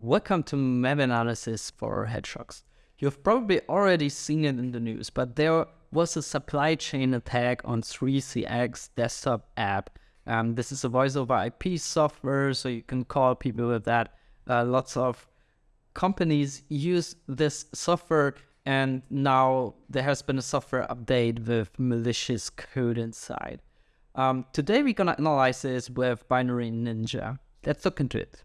Welcome to map analysis for Hedgehogs. You've probably already seen it in the news, but there was a supply chain attack on 3CX desktop app. Um, this is a voice over IP software, so you can call people with that. Uh, lots of companies use this software, and now there has been a software update with malicious code inside. Um, today we're gonna analyze this with Binary Ninja. Let's look into it.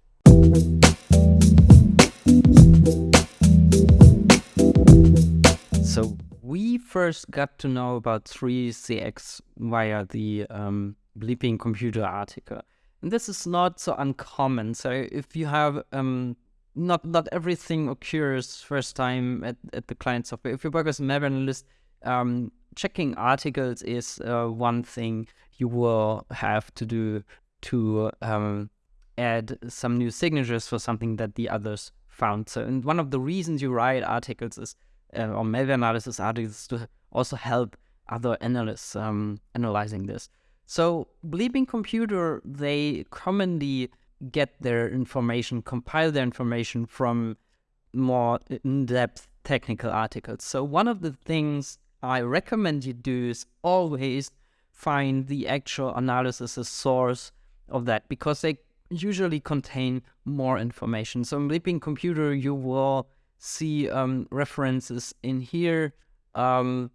So we first got to know about 3CX via the um, Bleeping Computer article. And this is not so uncommon. So if you have, um, not not everything occurs first time at, at the client software. If you work as a map analyst, um, checking articles is uh, one thing you will have to do to um, add some new signatures for something that the others found. So, and one of the reasons you write articles is, uh, or malware analysis articles, to also help other analysts um, analyzing this. So, Bleeping Computer, they commonly get their information, compile their information from more in-depth technical articles. So, one of the things I recommend you do is always find the actual analysis source of that because they usually contain more information. So in Bleeping Computer, you will see um, references in here. Um,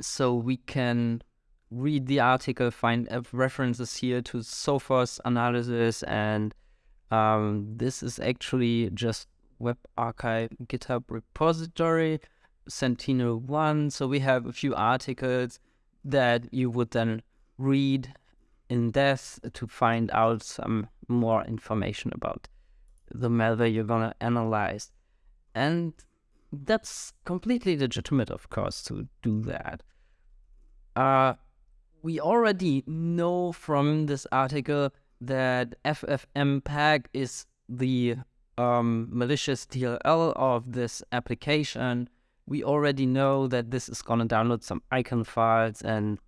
so we can read the article, find references here to Sophos analysis, and um, this is actually just Web Archive GitHub repository, SentinelOne. So we have a few articles that you would then read in depth to find out some more information about the malware you're gonna analyze. And that's completely legitimate, of course, to do that. Uh, we already know from this article that FFmpeg is the um, malicious DLL of this application. We already know that this is going to download some icon files and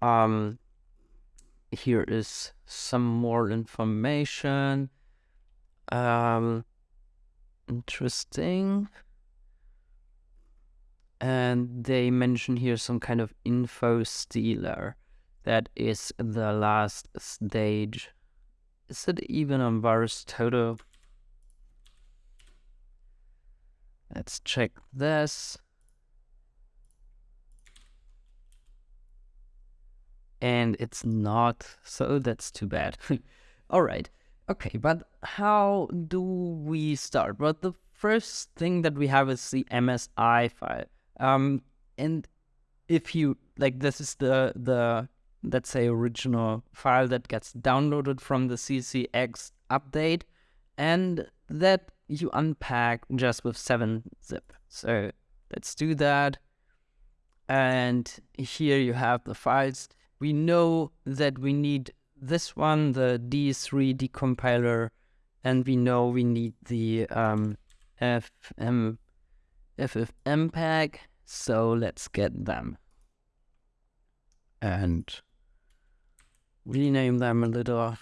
um, here is some more information. Um, interesting. And they mention here some kind of info stealer. That is the last stage. Is it even on VirusTotal? Let's check this. And it's not, so that's too bad. All right, okay, but how do we start? Well, the first thing that we have is the MSI file. Um, and if you, like this is the, the let's say original file that gets downloaded from the CCX update and that you unpack just with 7-zip. So let's do that. And here you have the files we know that we need this one, the D3 decompiler, and we know we need the um, FM, FFmpeg, so let's get them. And rename them a little.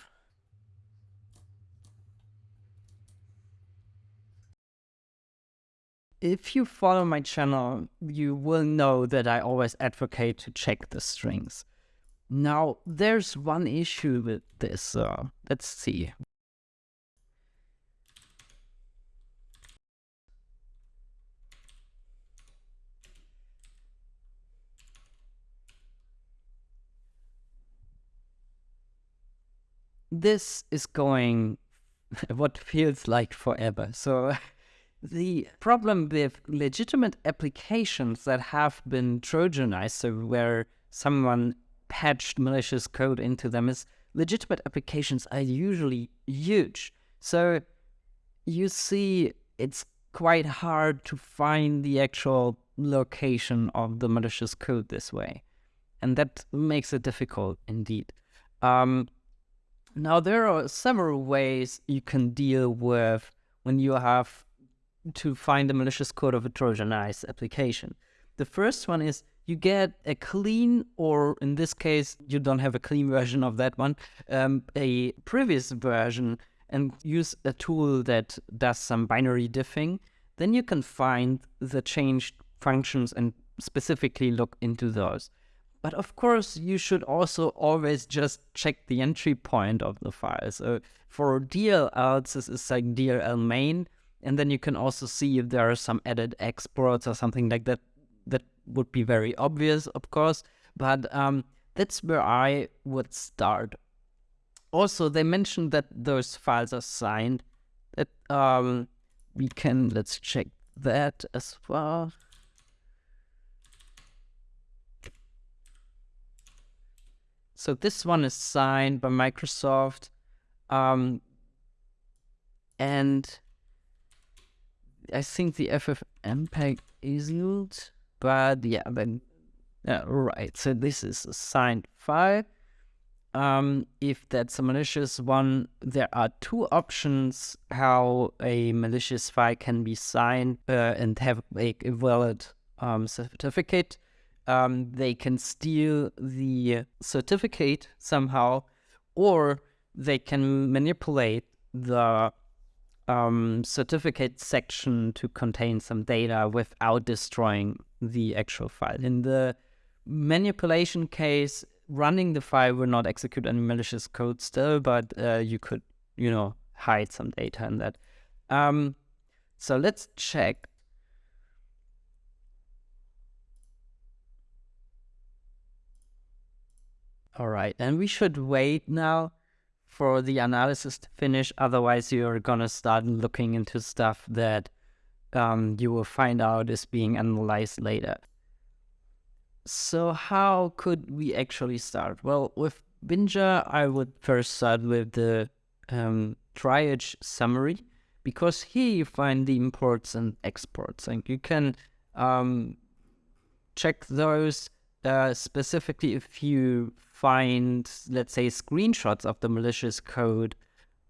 If you follow my channel, you will know that I always advocate to check the strings. Now, there's one issue with this. Uh, let's see. This is going what feels like forever. So the problem with legitimate applications that have been Trojanized, so where someone patched malicious code into them is legitimate applications are usually huge. So you see it's quite hard to find the actual location of the malicious code this way. And that makes it difficult indeed. Um, now, there are several ways you can deal with when you have to find the malicious code of a Trojanized application. The first one is you get a clean, or in this case, you don't have a clean version of that one, um, a previous version and use a tool that does some binary diffing, then you can find the changed functions and specifically look into those. But of course, you should also always just check the entry point of the file. So for DLL, this is like DLL main, and then you can also see if there are some added exports or something like that. That would be very obvious, of course, but um, that's where I would start. Also, they mentioned that those files are signed. That um, we can let's check that as well. So this one is signed by Microsoft. Um, and I think the FFmpeg isn't, but yeah, then yeah, right. So this is a signed file. Um, if that's a malicious one, there are two options how a malicious file can be signed uh, and have a, a valid um, certificate. Um, they can steal the certificate somehow, or they can manipulate the um, certificate section to contain some data without destroying the actual file. In the manipulation case, running the file will not execute any malicious code still, but uh, you could, you know, hide some data in that. Um, so let's check. All right, and we should wait now for the analysis to finish. Otherwise, you're gonna start looking into stuff that um, you will find out is being analyzed later. So how could we actually start? Well, with Binja, I would first start with the um, triage summary because here you find the imports and exports and you can um, check those uh, specifically if you find, let's say, screenshots of the malicious code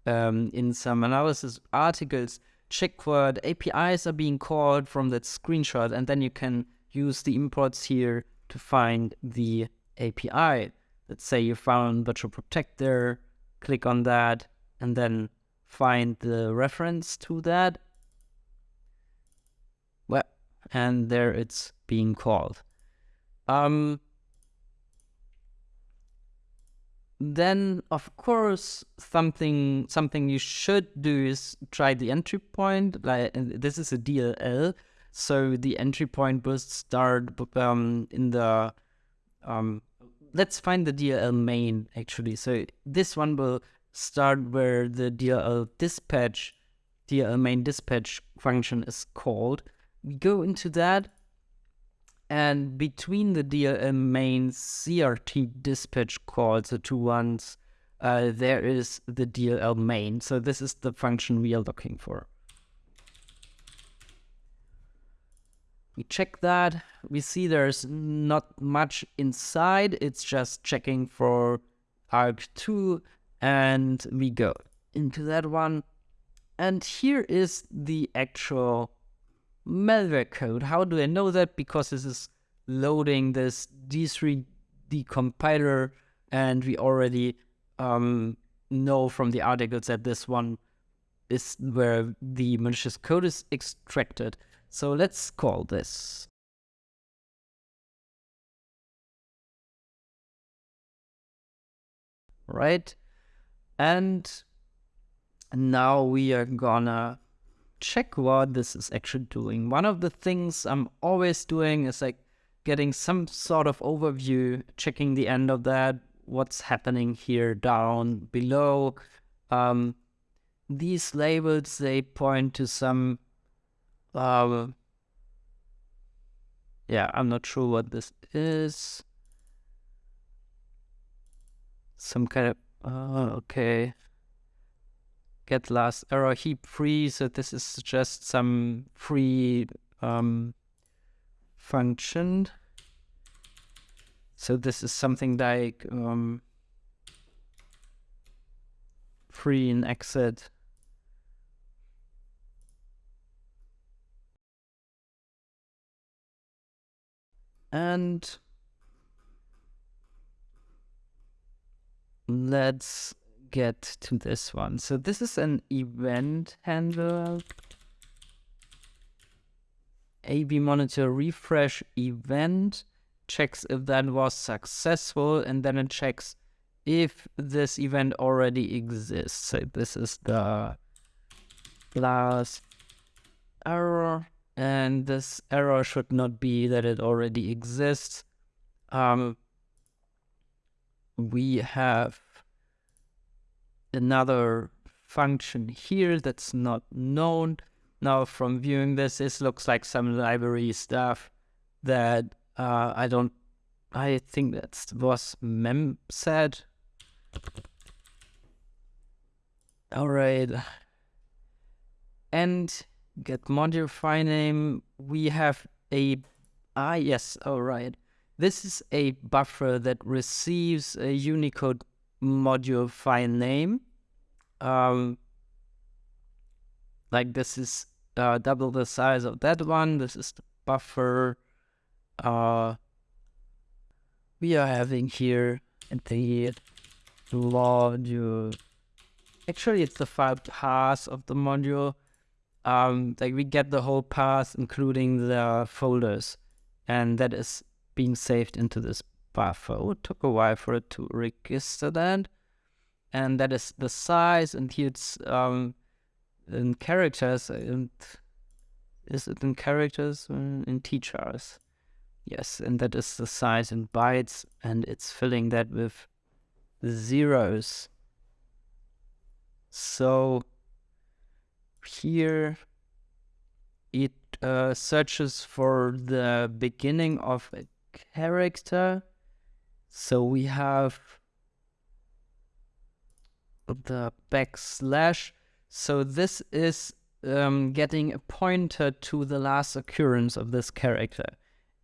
um, in some analysis articles, check what APIs are being called from that screenshot and then you can use the imports here to find the API. Let's say you found virtual protector, click on that, and then find the reference to that. Well, and there it's being called. Um, then of course something something you should do is try the entry point like this is a DLL so the entry point will start um, in the, um, let's find the DLL main actually. So this one will start where the DLL dispatch, DLL main dispatch function is called. We go into that and between the DLL main CRT dispatch calls, the two ones, uh, there is the DLL main. So this is the function we are looking for. We check that. We see there's not much inside. It's just checking for arg2 and we go into that one. And here is the actual malware code. How do I know that? Because this is loading this D3 decompiler and we already um, know from the articles that this one is where the malicious code is extracted. So let's call this. Right? And now we are gonna check what this is actually doing. One of the things I'm always doing is like getting some sort of overview, checking the end of that, what's happening here down below. Um, these labels, they point to some um, yeah, I'm not sure what this is. Some kind of, uh, okay. Get last error heap free. So this is just some free um, function. So this is something like um, free and exit and let's get to this one. So this is an event handler. AB monitor refresh event checks if that was successful and then it checks if this event already exists. So this is the last error and this error should not be that it already exists. Um, we have another function here that's not known. Now from viewing this, this looks like some library stuff that uh, I don't, I think that was mem said. All right. And get file name. We have a, ah, yes, all right. This is a buffer that receives a Unicode module file name. Um, like this is uh, double the size of that one. This is the buffer uh, we are having here the module. Actually, it's the file path of the module. Um, like we get the whole path, including the folders, and that is being saved into this buffer. It took a while for it to register that. And that is the size, and here it's um, in characters, and is it in characters? In teachers. Yes, and that is the size in bytes, and it's filling that with zeros. So here it uh, searches for the beginning of a character. So we have the backslash. So this is um, getting a pointer to the last occurrence of this character.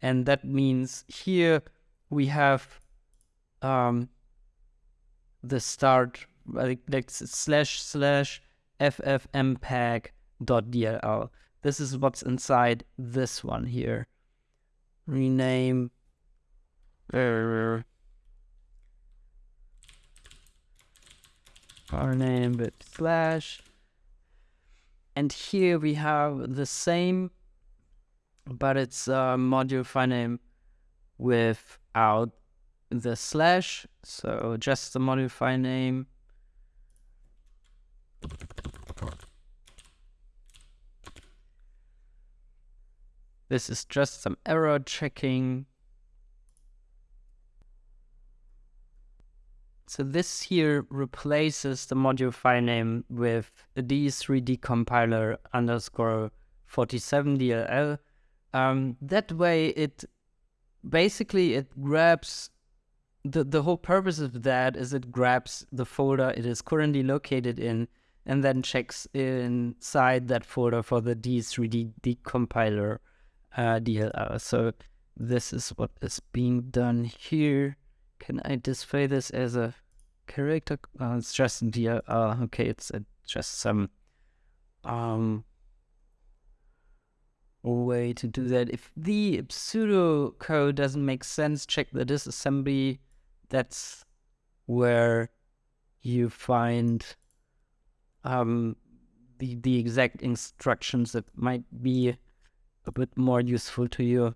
And that means here we have um, the start like, like slash slash ffmpeg.dll. This is what's inside this one here. Rename. Our name with slash. And here we have the same but it's a module file name without the slash. So just the module file name. This is just some error checking. So this here replaces the module file name with a D3D compiler underscore 47 DLL um, that way, it basically it grabs the the whole purpose of that is it grabs the folder it is currently located in and then checks inside that folder for the D3D decompiler uh, DLL. So this is what is being done here. Can I display this as a character? Oh, it's just DLL. Okay, it's just some um way to do that. If the pseudo code doesn't make sense, check the disassembly. That's where you find um, the the exact instructions that might be a bit more useful to you.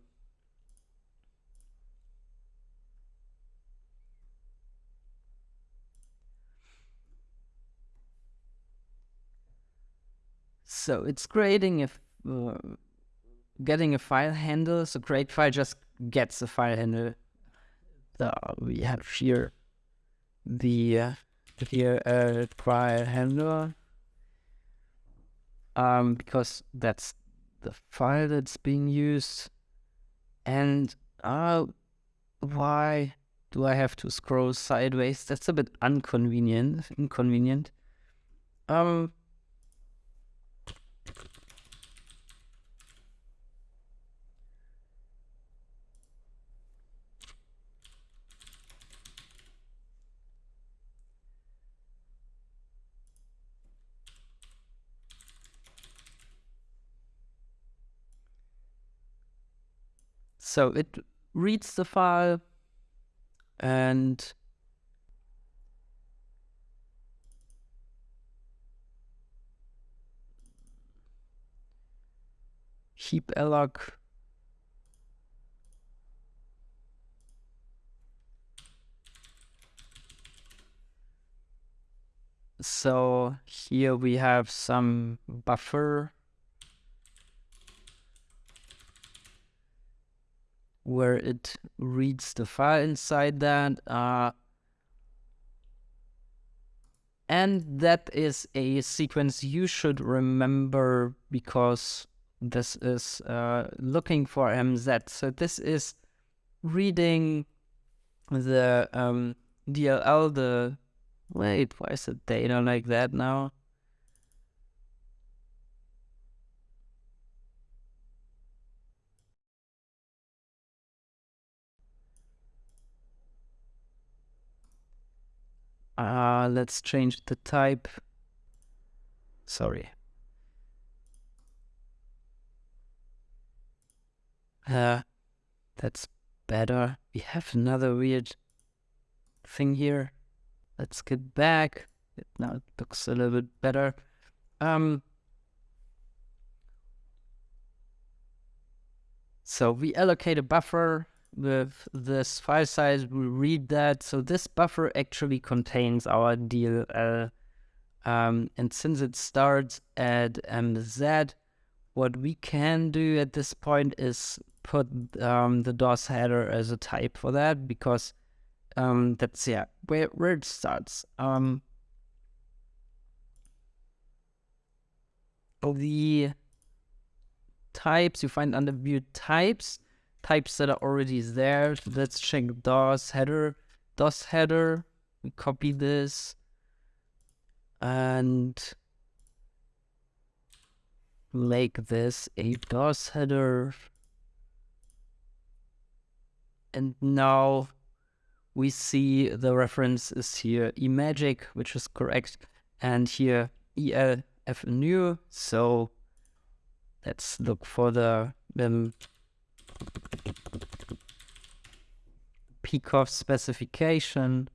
So it's grading if uh, getting a file handle. So create file just gets a file handle. So we have here the uh, here uh, file handle um, because that's the file that's being used. And uh, why do I have to scroll sideways? That's a bit inconvenient. Inconvenient. Um, So it reads the file and heap alloc so here we have some buffer. Where it reads the file inside that uh, and that is a sequence you should remember because this is uh, looking for MZ. So this is reading the um, DLL, the Wait, why is the data like that now? Uh, let's change the type. Sorry. Uh, that's better. We have another weird thing here. Let's get back. It now it looks a little bit better. Um, so we allocate a buffer with this file size. We read that. So this buffer actually contains our DLL. Um, and since it starts at MZ, what we can do at this point is put um, the DOS header as a type for that because um, that's yeah where where it starts. Um, the types you find under view types, types that are already there. Let's check DOS header, DOS header. We copy this and make this a DOS header. And now we see the reference is here eMagic, which is correct, and here ELF new. So let's look for the um, PE/COFF specification.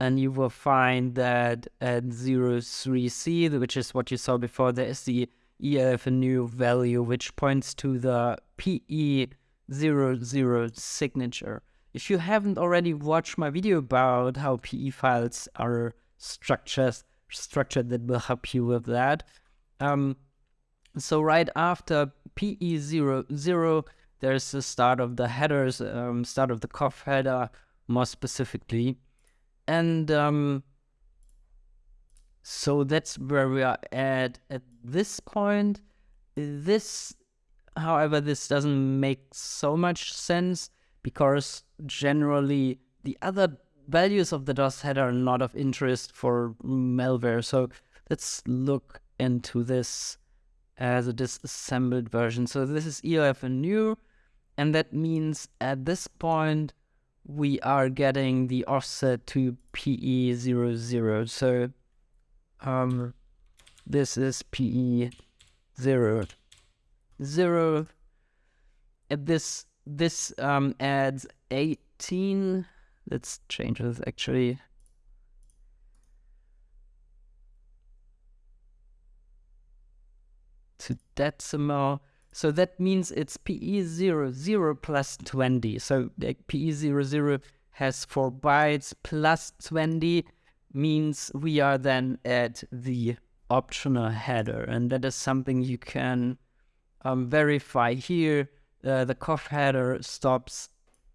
And you will find that at 03C, which is what you saw before, there is the ELF new value, which points to the PE zero zero signature. If you haven't already watched my video about how PE files are structured, structured that will help you with that. Um, so right after PE00, there's the start of the headers, um, start of the COFF header, more specifically. And um, so that's where we are at at this point. This However, this doesn't make so much sense because generally the other values of the DOS header are not of interest for malware. So let's look into this as a disassembled version. So this is new, and that means at this point we are getting the offset to PE00. So um, this is PE0 zero. At this this um, adds 18. Let's change this actually. To decimal. So that means it's PE00 plus 20. So like PE00 has 4 bytes plus 20 means we are then at the optional header. And that is something you can um, verify here, uh, the COFF header stops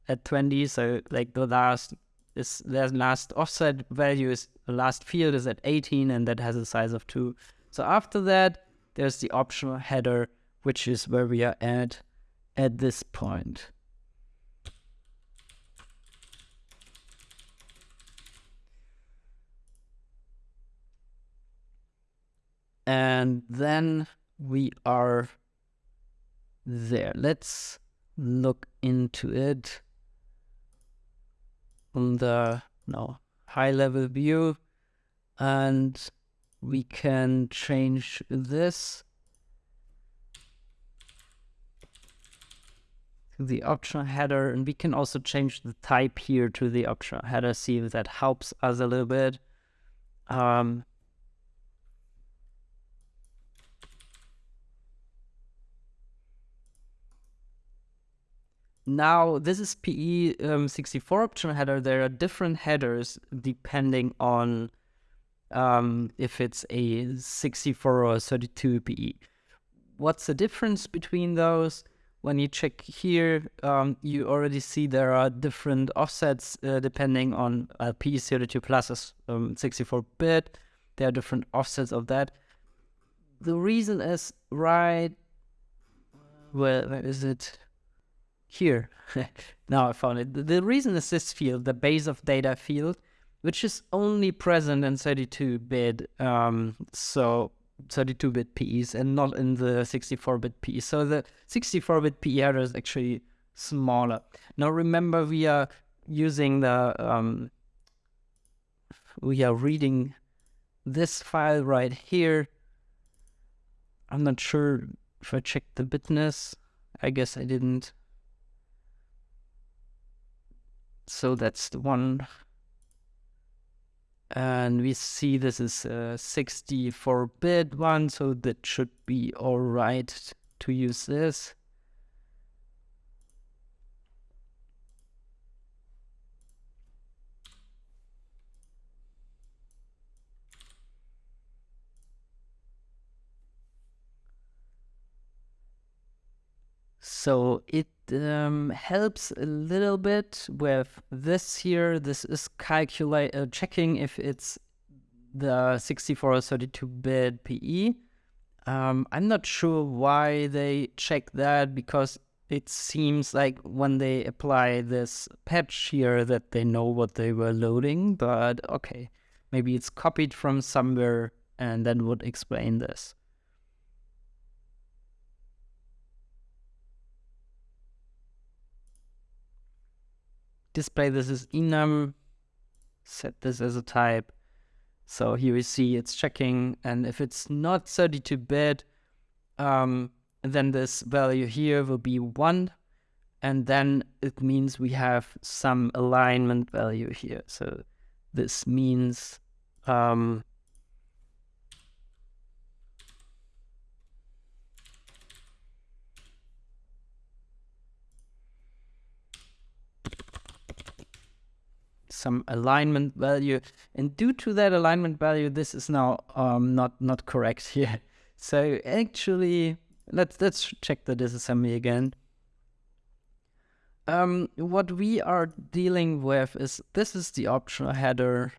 at 20. So like the last is the last offset value is the last field is at 18 and that has a size of two. So after that, there's the optional header, which is where we are at at this point. And then we are there. Let's look into it on the no high level view and we can change this to the optional header and we can also change the type here to the optional header see if that helps us a little bit um, Now, this is PE64 um, optional header. There are different headers depending on um, if it's a 64 or 32 PE. What's the difference between those? When you check here, um, you already see there are different offsets uh, depending on uh, PE32 plus is 64-bit. Um, there are different offsets of that. The reason is right, well, where is it? Here. now I found it. The reason is this field, the base of data field, which is only present in 32-bit, um, so 32-bit PEs and not in the 64-bit PE. So the 64-bit PE header is actually smaller. Now remember, we are using the, um, we are reading this file right here. I'm not sure if I checked the bitness. I guess I didn't. So that's the one. And we see this is uh, a 64-bit one, so that should be all right to use this. So it um, helps a little bit with this here. This is calculate uh, checking if it's the 64 or 32-bit PE. Um, I'm not sure why they check that because it seems like when they apply this patch here that they know what they were loading, but okay, maybe it's copied from somewhere and that would explain this. Display this as enum, set this as a type. So here we see it's checking, and if it's not 32-bit, um, then this value here will be 1, and then it means we have some alignment value here. So this means um, some alignment value. And due to that alignment value, this is now um, not, not correct here. So actually, let's, let's check the disassembly again. Um, what we are dealing with is this is the optional header.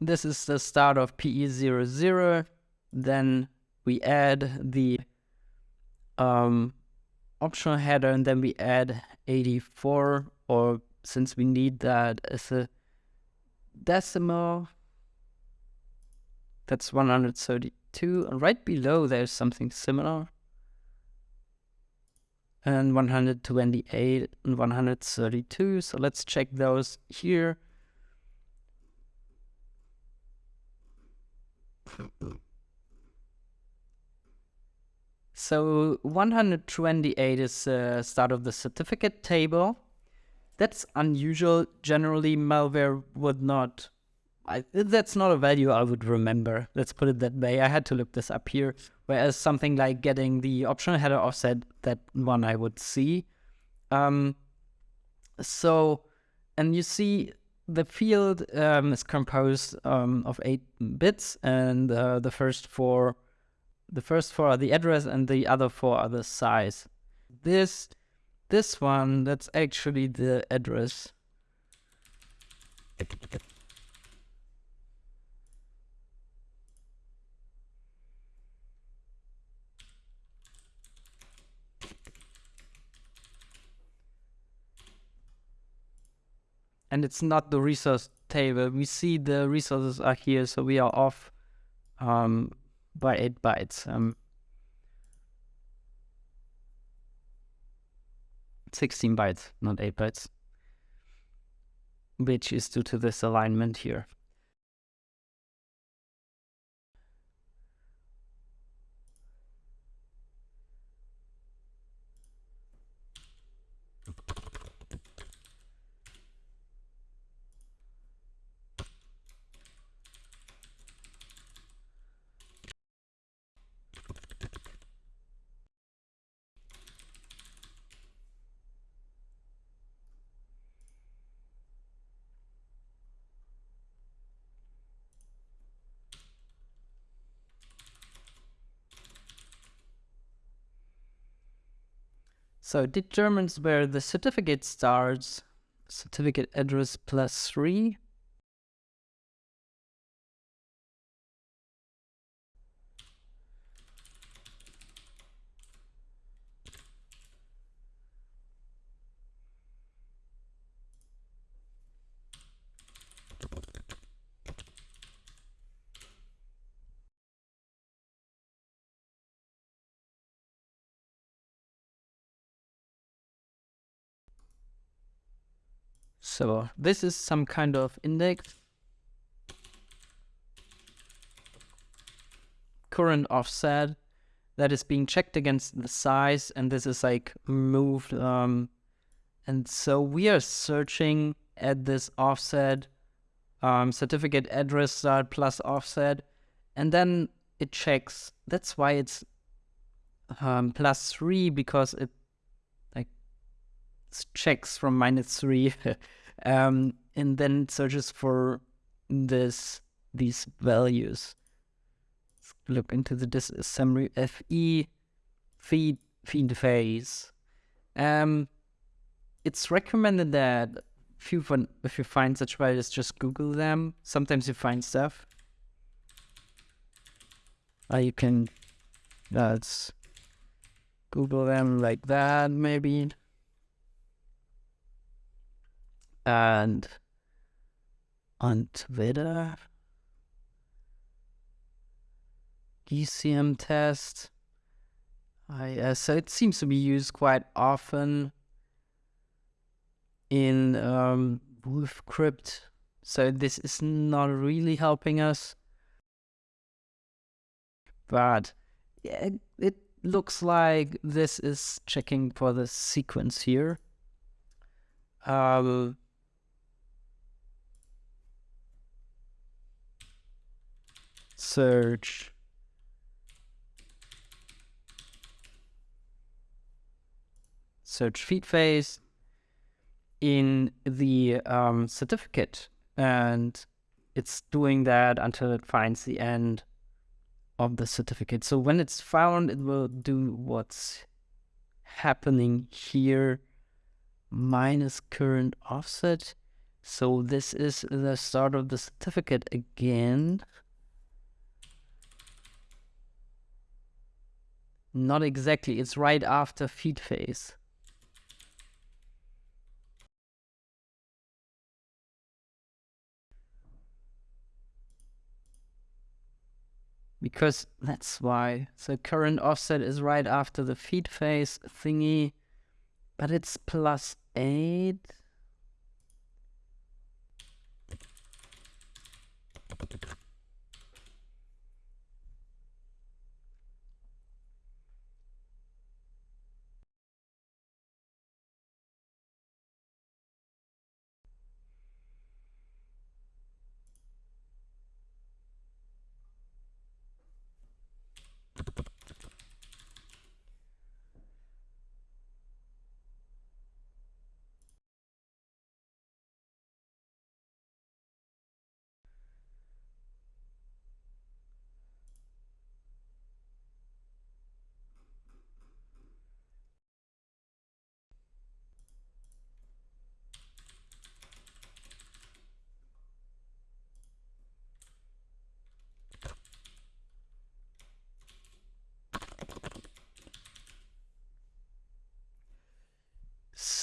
This is the start of PE00. Then we add the um, optional header and then we add 84 or since we need that as a decimal that's 132 and right below there's something similar. And 128 and 132 so let's check those here So 128 is the start of the certificate table. That's unusual. Generally, malware would not. I, that's not a value I would remember. Let's put it that way. I had to look this up here. Whereas something like getting the optional header offset, that one I would see. Um, so, and you see the field um, is composed um, of eight bits, and uh, the first four the first four are the address and the other four are the size. This, this one, that's actually the address. And it's not the resource table. We see the resources are here, so we are off um, by 8 bytes. Um, 16 bytes, not 8 bytes, which is due to this alignment here. So determines where the certificate starts, certificate address plus three. So this is some kind of index. Current offset that is being checked against the size and this is like moved. Um, and so we are searching at this offset um, certificate address start plus offset and then it checks. That's why it's um, plus three because it like checks from minus three, um, and then searches for this these values. Let's look into the disassembly fe feed FEEDFACE. Um, it's recommended that if you find, if you find such values, just Google them. Sometimes you find stuff. Uh, you can let's Google them like that, maybe. And on Twitter, ECM test. I, uh, so it seems to be used quite often in um, Wolfcrypt. So this is not really helping us. But yeah, it, it looks like this is checking for the sequence here. Um, search search FEEDFACE in the um, certificate and it's doing that until it finds the end of the certificate. So when it's found, it will do what's happening here minus current offset. So this is the start of the certificate again. Not exactly, it's right after FEEDFACE. Because that's why. So current offset is right after the FEEDFACE thingy, but it's plus 8.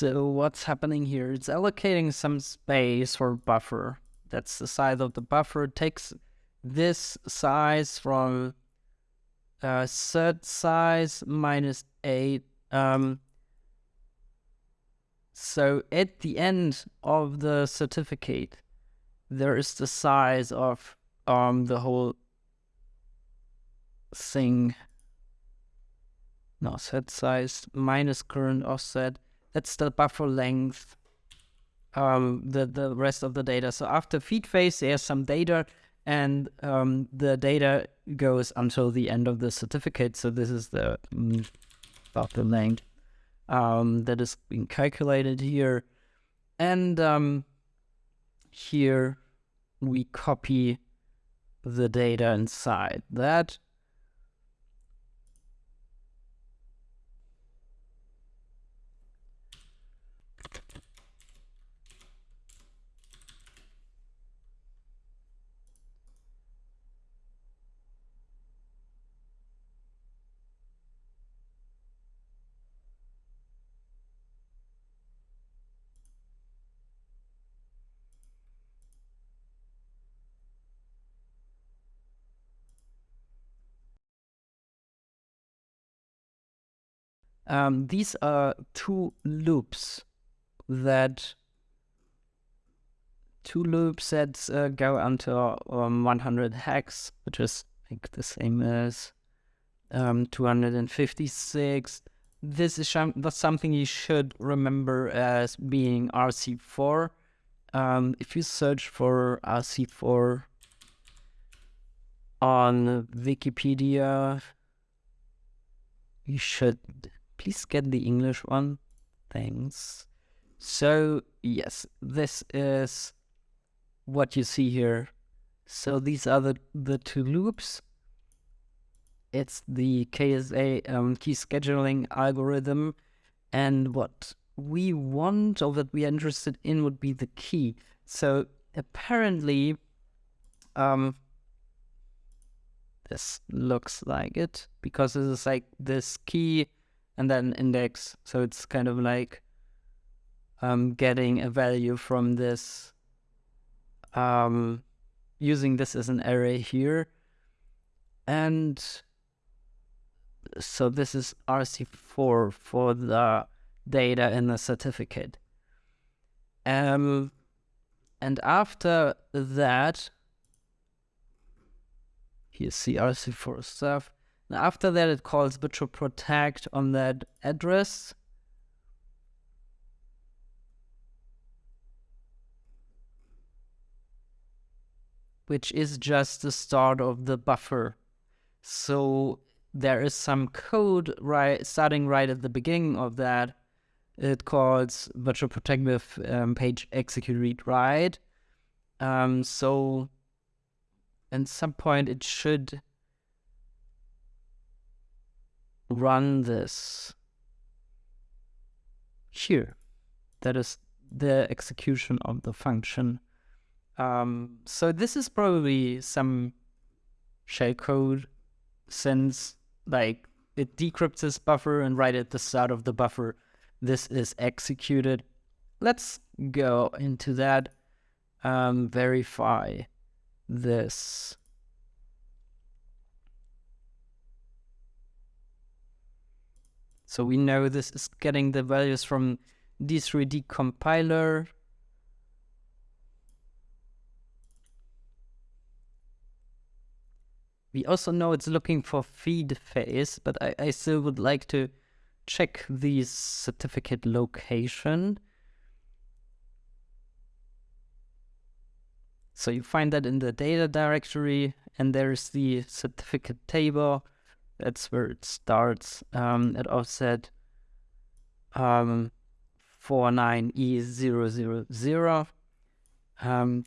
So what's happening here? It's allocating some space for buffer. That's the size of the buffer. It takes this size from uh, set size minus 8. Um, so at the end of the certificate, there is the size of um, the whole thing. No, set size minus current offset that's the buffer length, um, the, the rest of the data. So after FEEDFACE, there's some data and um, the data goes until the end of the certificate. So this is the mm, buffer length um, that is being calculated here. And um, here we copy the data inside that um, these are two loops that two loops that uh, go until um, 100 hex, which is like the same as um, 256. This is that's something you should remember as being RC4. Um, if you search for RC4 on Wikipedia, you should please get the English one. Thanks. So yes, this is what you see here. So these are the, the two loops. It's the KSA um, key scheduling algorithm. And what we want or that we are interested in would be the key. So apparently, um, this looks like it because this is like this key and then index. So it's kind of like um, getting a value from this, um, using this as an array here. And so this is RC4 for the data in the certificate. Um, and after that, here's CRC4 stuff. After that, it calls VirtualProtect on that address. Which is just the start of the buffer. So there is some code right starting right at the beginning of that. It calls VirtualProtect with um, page execute read write. Um, so at some point it should run this here. That is the execution of the function. Um, so this is probably some shellcode since like it decrypts this buffer and right at the start of the buffer, this is executed. Let's go into that, um, verify this. So we know this is getting the values from D3D compiler. We also know it's looking for FEEDFACE, but I, I still would like to check the certificate location. So you find that in the data directory, and there's the certificate table. That's where it starts um, at offset um, 49E000. Um,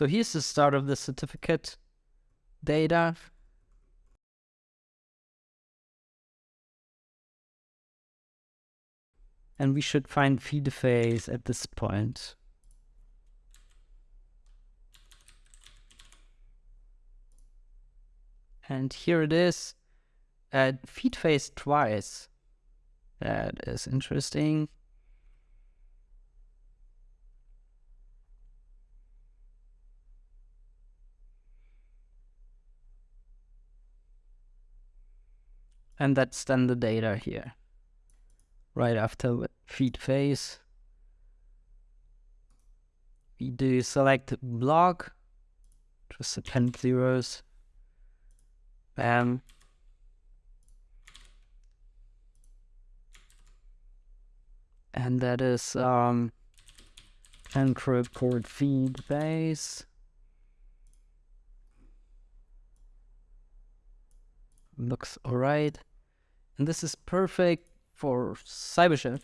So here's the start of the certificate data. And we should find FEEDFACE at this point. And here it is. Uh, FEEDFACE twice. That is interesting. And that's then the data here. Right after FEEDFACE. We do select block, just append zeros. Bam. And that is um, encrypt FEEDFACE. Looks alright. And this is perfect for CyberChef.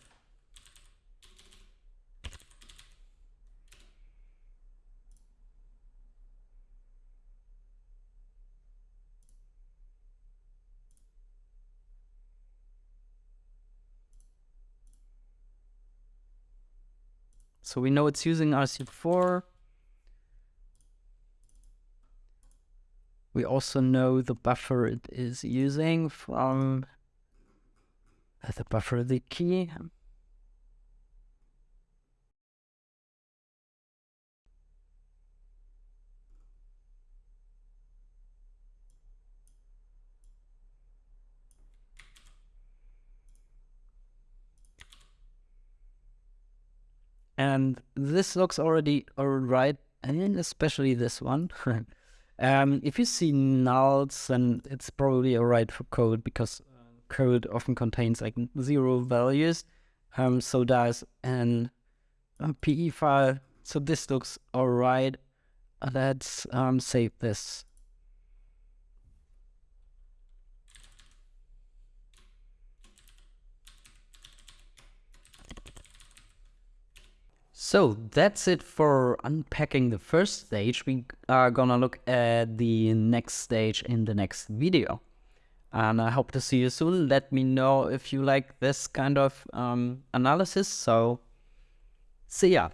So we know it's using RC4. We also know the buffer it is using from the buffer the key. And this looks already alright, and especially this one. um, if you see nulls, then it's probably alright for code because code often contains like zero values. Um, so does an a PE file. So this looks alright. Let's um, save this. So that's it for unpacking the first stage. We are gonna look at the next stage in the next video. And I hope to see you soon. Let me know if you like this kind of um, analysis. So see ya.